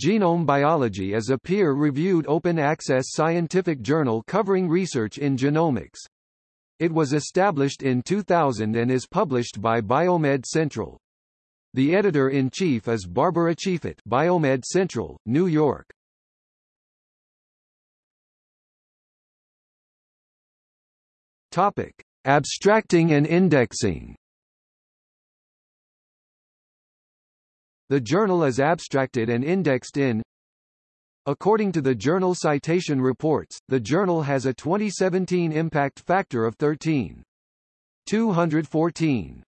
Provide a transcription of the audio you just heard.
Genome Biology is a peer-reviewed open-access scientific journal covering research in genomics. It was established in 2000 and is published by Biomed Central. The editor-in-chief is Barbara Cheifet Biomed Central, New York. Topic: Abstracting and indexing. The journal is abstracted and indexed in According to the Journal Citation Reports, the journal has a 2017 impact factor of 13.214.